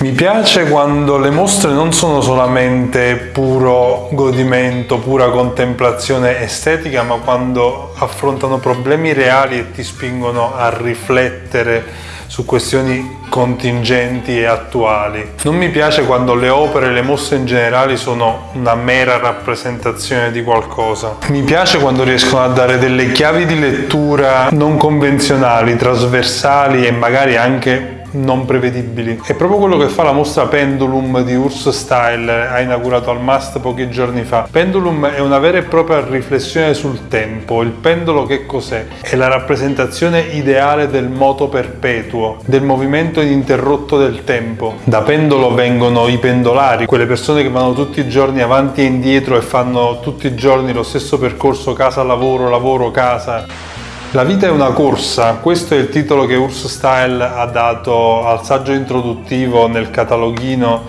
Mi piace quando le mostre non sono solamente puro godimento, pura contemplazione estetica, ma quando affrontano problemi reali e ti spingono a riflettere su questioni contingenti e attuali. Non mi piace quando le opere e le mostre in generale sono una mera rappresentazione di qualcosa. Mi piace quando riescono a dare delle chiavi di lettura non convenzionali, trasversali e magari anche non prevedibili. È proprio quello che fa la mostra Pendulum di Urs Style, ha inaugurato al MAST pochi giorni fa. Pendulum è una vera e propria riflessione sul tempo. Il pendolo che cos'è? È la rappresentazione ideale del moto perpetuo, del movimento ininterrotto del tempo. Da pendolo vengono i pendolari, quelle persone che vanno tutti i giorni avanti e indietro e fanno tutti i giorni lo stesso percorso casa-lavoro, lavoro-casa. La vita è una corsa, questo è il titolo che Urs Style ha dato al saggio introduttivo nel cataloghino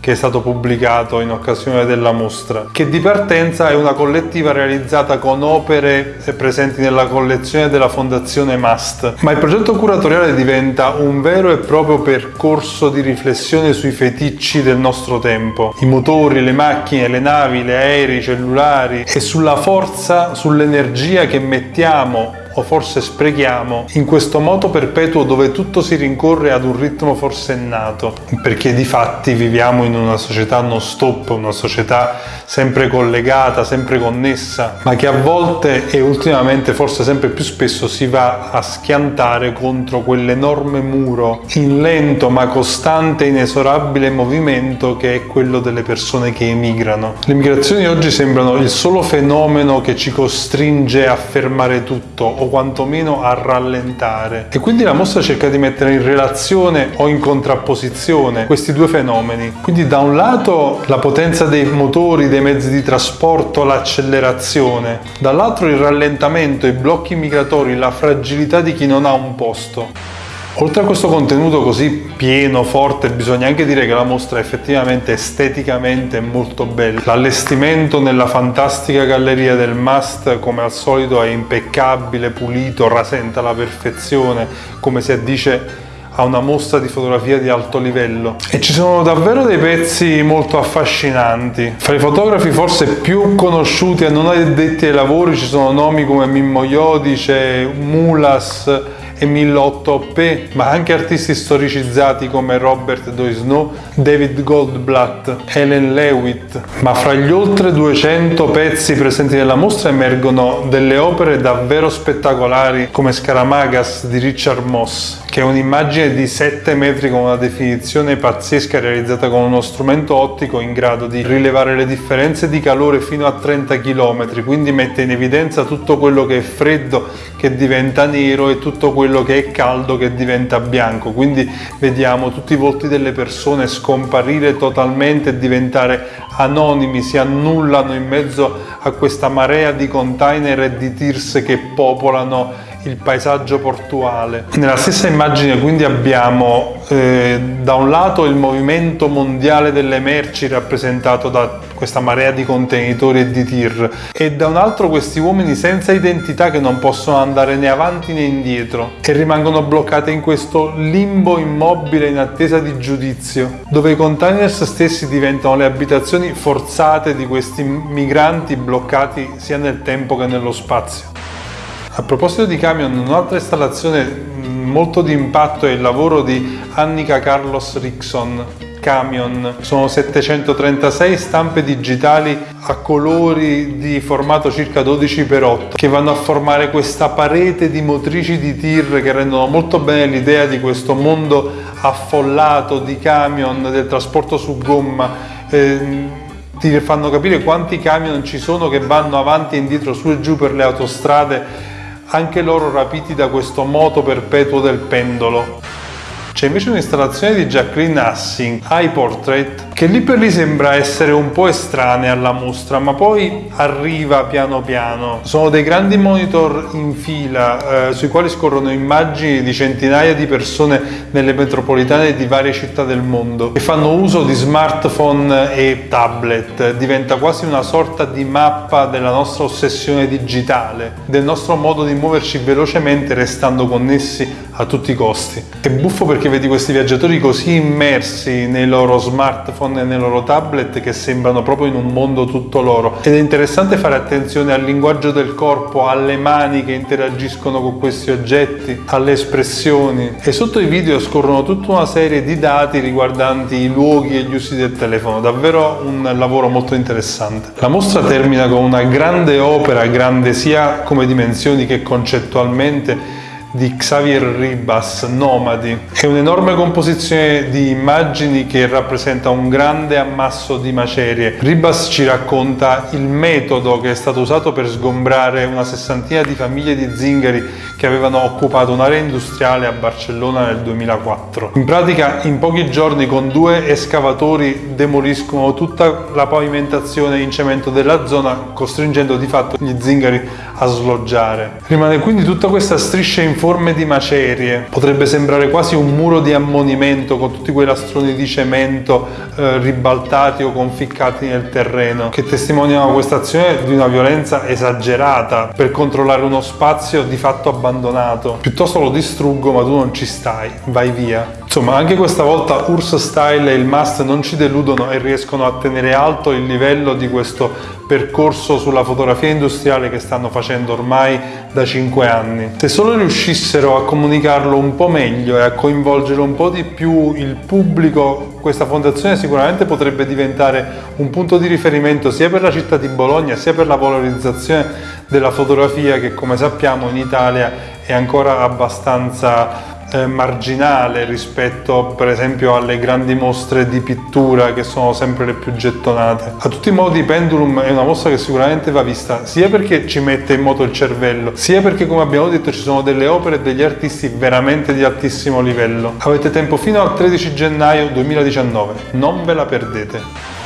che è stato pubblicato in occasione della mostra, che di partenza è una collettiva realizzata con opere presenti nella collezione della Fondazione MAST, ma il progetto curatoriale diventa un vero e proprio percorso di riflessione sui feticci del nostro tempo, i motori, le macchine, le navi, le aerei, i cellulari e sulla forza, sull'energia che mettiamo o forse sprechiamo in questo moto perpetuo dove tutto si rincorre ad un ritmo forsennato, perché di fatti viviamo in una società non stop, una società sempre collegata, sempre connessa, ma che a volte e ultimamente forse sempre più spesso si va a schiantare contro quell'enorme muro in lento ma costante inesorabile movimento che è quello delle persone che emigrano. Le migrazioni oggi sembrano il solo fenomeno che ci costringe a fermare tutto o quantomeno a rallentare. E quindi la mostra cerca di mettere in relazione o in contrapposizione questi due fenomeni. Quindi da un lato la potenza dei motori, dei mezzi di trasporto, l'accelerazione, dall'altro il rallentamento, i blocchi migratori, la fragilità di chi non ha un posto. Oltre a questo contenuto così pieno, forte, bisogna anche dire che la mostra è effettivamente esteticamente molto bella. L'allestimento nella fantastica galleria del Must, come al solito, è impeccabile, pulito, rasenta la perfezione, come si addice a una mostra di fotografia di alto livello e ci sono davvero dei pezzi molto affascinanti. Fra i fotografi forse più conosciuti e non addetti ai lavori ci sono nomi come Mimmo Iodice, Mulas, e 1008p, ma anche artisti storicizzati come Robert Doisneau, David Goldblatt, Helen Lewitt. Ma fra gli oltre 200 pezzi presenti nella mostra emergono delle opere davvero spettacolari come Scaramagas di Richard Moss, che è un'immagine di 7 metri con una definizione pazzesca realizzata con uno strumento ottico in grado di rilevare le differenze di calore fino a 30 km, quindi mette in evidenza tutto quello che è freddo che diventa nero e tutto quello che è caldo che diventa bianco, quindi vediamo tutti i volti delle persone scomparire totalmente e diventare anonimi, si annullano in mezzo a questa marea di container e di tirs che popolano il paesaggio portuale. Nella stessa immagine quindi abbiamo eh, da un lato il movimento mondiale delle merci rappresentato da questa marea di contenitori e di tir e da un altro questi uomini senza identità che non possono andare né avanti né indietro e rimangono bloccati in questo limbo immobile in attesa di giudizio dove i containers stessi diventano le abitazioni forzate di questi migranti bloccati sia nel tempo che nello spazio. A proposito di camion, un'altra installazione mm, molto di impatto è il lavoro di Annika Carlos Rickson, Camion. Sono 736 stampe digitali a colori di formato circa 12x8 che vanno a formare questa parete di motrici di tir che rendono molto bene l'idea di questo mondo affollato di camion, del trasporto su gomma. Eh, ti fanno capire quanti camion ci sono che vanno avanti e indietro su e giù per le autostrade anche loro rapiti da questo moto perpetuo del pendolo. C'è invece un'installazione di Jacqueline Hassing, Eye Portrait, che lì per lì sembra essere un po' estranea alla mostra, ma poi arriva piano piano. Sono dei grandi monitor in fila eh, sui quali scorrono immagini di centinaia di persone nelle metropolitane di varie città del mondo che fanno uso di smartphone e tablet. Diventa quasi una sorta di mappa della nostra ossessione digitale, del nostro modo di muoverci velocemente restando connessi a tutti i costi. È buffo perché vedi questi viaggiatori così immersi nei loro smartphone e nei loro tablet che sembrano proprio in un mondo tutto loro ed è interessante fare attenzione al linguaggio del corpo, alle mani che interagiscono con questi oggetti, alle espressioni e sotto i video scorrono tutta una serie di dati riguardanti i luoghi e gli usi del telefono, davvero un lavoro molto interessante. La mostra termina con una grande opera, grande sia come dimensioni che concettualmente, di Xavier Ribas, Nomadi. È un'enorme composizione di immagini che rappresenta un grande ammasso di macerie. Ribas ci racconta il metodo che è stato usato per sgombrare una sessantina di famiglie di zingari che avevano occupato un'area industriale a Barcellona nel 2004. In pratica in pochi giorni con due escavatori demoliscono tutta la pavimentazione in cemento della zona costringendo di fatto gli zingari a sloggiare. Rimane quindi tutta questa striscia in forme di macerie, potrebbe sembrare quasi un muro di ammonimento con tutti quei lastroni di cemento eh, ribaltati o conficcati nel terreno, che testimoniano questa azione di una violenza esagerata per controllare uno spazio di fatto abbandonato. Piuttosto lo distruggo ma tu non ci stai, vai via. Insomma, anche questa volta Urs Style e il Must non ci deludono e riescono a tenere alto il livello di questo percorso sulla fotografia industriale che stanno facendo ormai da 5 anni. Se solo riuscissero a comunicarlo un po' meglio e a coinvolgere un po' di più il pubblico, questa fondazione sicuramente potrebbe diventare un punto di riferimento sia per la città di Bologna sia per la valorizzazione della fotografia che come sappiamo in Italia è ancora abbastanza eh, marginale rispetto per esempio alle grandi mostre di pittura che sono sempre le più gettonate. A tutti i modi Pendulum è una mostra che sicuramente va vista sia perché ci mette in moto il cervello, sia perché come abbiamo detto ci sono delle opere e degli artisti veramente di altissimo livello. Avete tempo fino al 13 gennaio 2019, non ve la perdete.